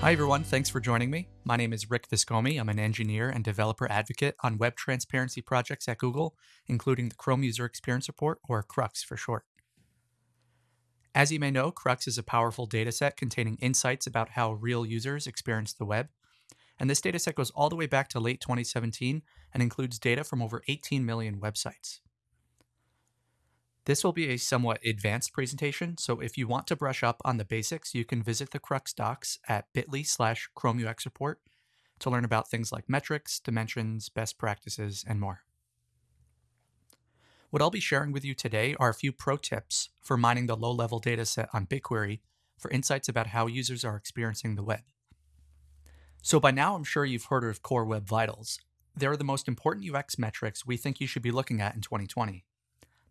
Hi, everyone. Thanks for joining me. My name is Rick Viscomi. I'm an engineer and developer advocate on web transparency projects at Google, including the Chrome User Experience Report, or CRUX for short. As you may know, CRUX is a powerful dataset containing insights about how real users experience the web. And this dataset goes all the way back to late 2017 and includes data from over 18 million websites. This will be a somewhat advanced presentation, so if you want to brush up on the basics, you can visit the Crux docs at bit.ly slash Chrome UX report to learn about things like metrics, dimensions, best practices, and more. What I'll be sharing with you today are a few pro tips for mining the low-level data set on BigQuery for insights about how users are experiencing the web. So by now, I'm sure you've heard of Core Web Vitals. They're the most important UX metrics we think you should be looking at in 2020.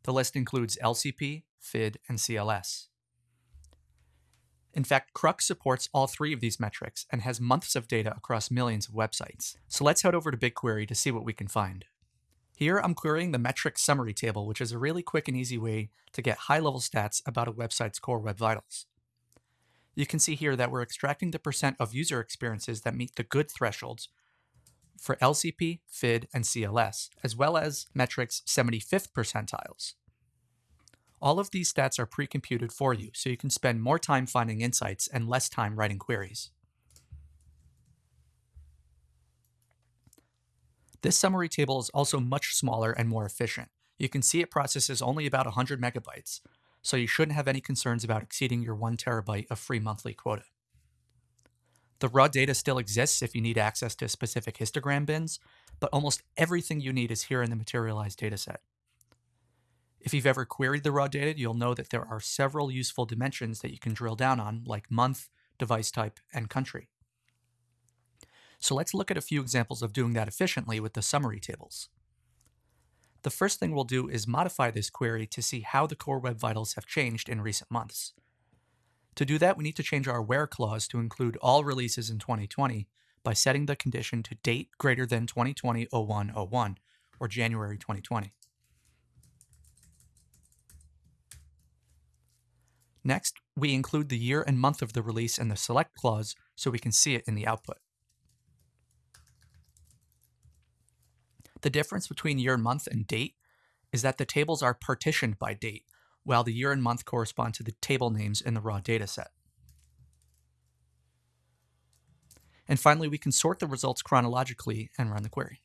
The list includes LCP, FID, and CLS. In fact, Crux supports all three of these metrics and has months of data across millions of websites. So let's head over to BigQuery to see what we can find. Here, I'm querying the metric summary table, which is a really quick and easy way to get high-level stats about a website's core web vitals. You can see here that we're extracting the percent of user experiences that meet the good thresholds for LCP, FID, and CLS, as well as metrics 75th percentiles. All of these stats are pre-computed for you, so you can spend more time finding insights and less time writing queries. This summary table is also much smaller and more efficient. You can see it processes only about 100 megabytes, so you shouldn't have any concerns about exceeding your 1 terabyte of free monthly quota. The raw data still exists if you need access to specific histogram bins, but almost everything you need is here in the materialized dataset. If you've ever queried the raw data, you'll know that there are several useful dimensions that you can drill down on, like month, device type, and country. So let's look at a few examples of doing that efficiently with the summary tables. The first thing we'll do is modify this query to see how the core web vitals have changed in recent months. To do that, we need to change our where clause to include all releases in 2020 by setting the condition to date greater than 2020-01-01 or January 2020. Next, we include the year and month of the release in the select clause so we can see it in the output. The difference between year month and date is that the tables are partitioned by date, while the year and month correspond to the table names in the raw dataset. And finally, we can sort the results chronologically and run the query.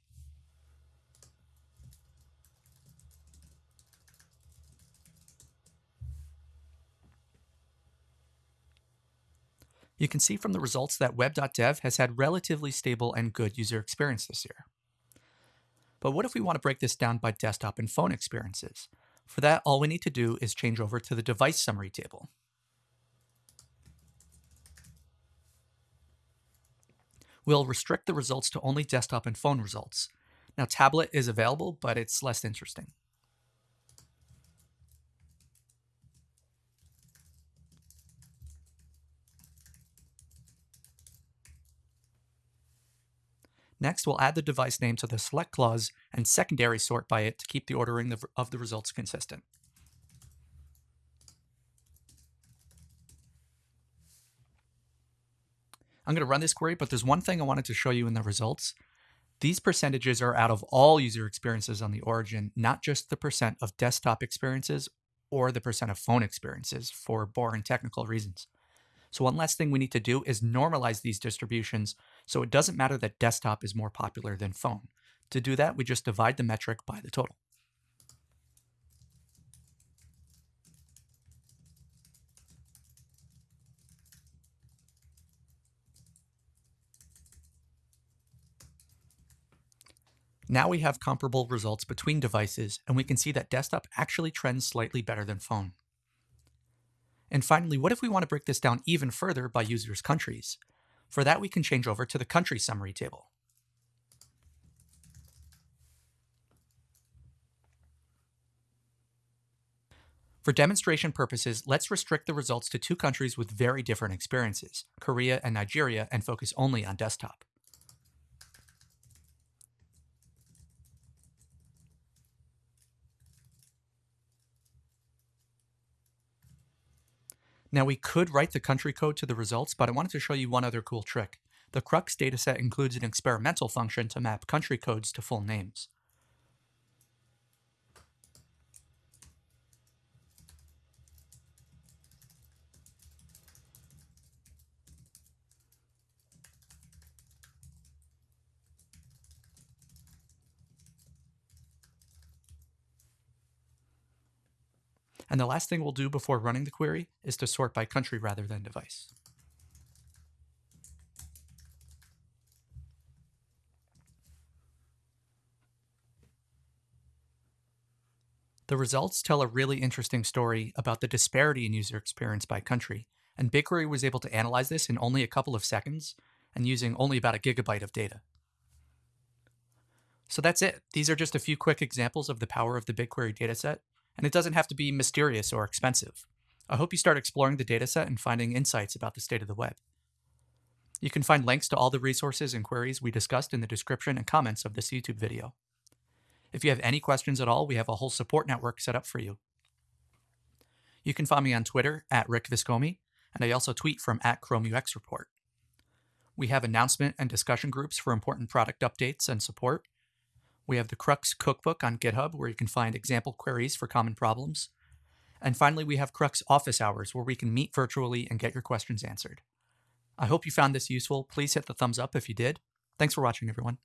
You can see from the results that web.dev has had relatively stable and good user experience this year. But what if we want to break this down by desktop and phone experiences? For that, all we need to do is change over to the device summary table. We'll restrict the results to only desktop and phone results. Now, tablet is available, but it's less interesting. Next, we'll add the device name to the select clause and secondary sort by it to keep the ordering of the results consistent. I'm going to run this query, but there's one thing I wanted to show you in the results. These percentages are out of all user experiences on the origin, not just the percent of desktop experiences or the percent of phone experiences for boring technical reasons. So one last thing we need to do is normalize these distributions so it doesn't matter that desktop is more popular than phone. To do that, we just divide the metric by the total. Now we have comparable results between devices, and we can see that desktop actually trends slightly better than phone. And finally, what if we want to break this down even further by users' countries? For that, we can change over to the country summary table. For demonstration purposes, let's restrict the results to two countries with very different experiences, Korea and Nigeria, and focus only on desktop. Now we could write the country code to the results, but I wanted to show you one other cool trick. The Crux dataset includes an experimental function to map country codes to full names. And the last thing we'll do before running the query is to sort by country rather than device. The results tell a really interesting story about the disparity in user experience by country, and BigQuery was able to analyze this in only a couple of seconds and using only about a gigabyte of data. So that's it. These are just a few quick examples of the power of the BigQuery dataset, and it doesn't have to be mysterious or expensive. I hope you start exploring the dataset and finding insights about the state of the web. You can find links to all the resources and queries we discussed in the description and comments of this YouTube video. If you have any questions at all, we have a whole support network set up for you. You can find me on Twitter at Rick Viscomi, and I also tweet from at ChromeUX Report. We have announcement and discussion groups for important product updates and support. We have the Crux Cookbook on GitHub, where you can find example queries for common problems. And finally, we have Crux Office Hours, where we can meet virtually and get your questions answered. I hope you found this useful. Please hit the thumbs up if you did. Thanks for watching, everyone.